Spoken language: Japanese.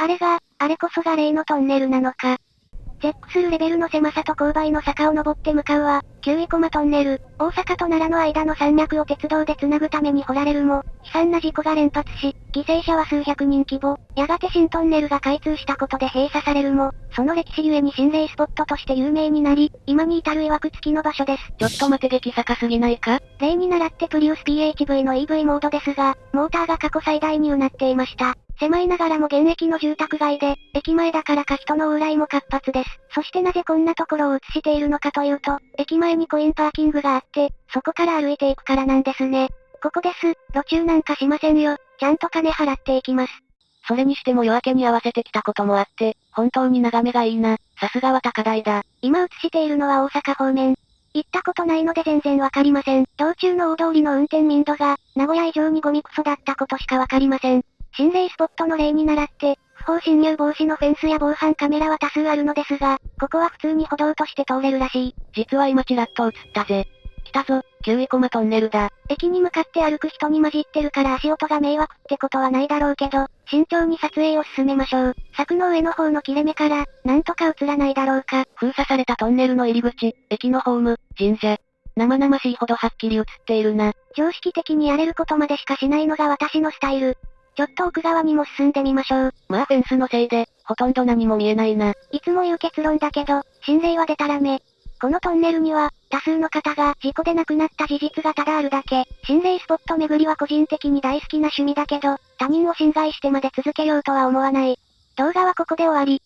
あれが、あれこそが例のトンネルなのか。絶句するレベルの狭さと勾配の坂を登って向かうは、9位駒トンネル、大阪と奈良の間の山脈を鉄道で繋ぐために掘られるも、悲惨な事故が連発し、犠牲者は数百人規模、やがて新トンネルが開通したことで閉鎖されるも、その歴史ゆえに心霊スポットとして有名になり、今に至る曰く付きの場所です。ちょっと待て激坂すぎないか？例に倣ってプリウス PHV の EV モードですが、モーターが過去最大にうなっていました。狭いながらも現役の住宅街で、駅前だからか人の往来も活発です。そしてなぜこんなところを映しているのかというと、駅前にコインパーキングがあって、そこから歩いていくからなんですね。ここです。路中なんかしませんよ。ちゃんと金払っていきます。それにしても夜明けに合わせてきたこともあって、本当に眺めがいいな。さすがは高台だ。今映しているのは大阪方面。行ったことないので全然わかりません。道中の大通りの運転民度が、名古屋以上にゴミクソだったことしかわかりません。心霊スポットの例に倣って、不法侵入防止のフェンスや防犯カメラは多数あるのですが、ここは普通に歩道として通れるらしい。実は今ちらっと映ったぜ。来たぞ、9位コマトンネルだ。駅に向かって歩く人に混じってるから足音が迷惑ってことはないだろうけど、慎重に撮影を進めましょう。柵の上の方の切れ目から、なんとか映らないだろうか。封鎖されたトンネルの入り口、駅のホーム、神社。生々しいほどはっきり映っているな。常識的にやれることまでしかしないのが私のスタイル。ちょっと奥側にも進んでみましょう。まあフェンスのせいで、ほとんど何も見えないな。いつも言う結論だけど、心霊はデタラメ。このトンネルには、多数の方が事故で亡くなった事実がただあるだけ。心霊スポット巡りは個人的に大好きな趣味だけど、他人を侵害してまで続けようとは思わない。動画はここで終わり。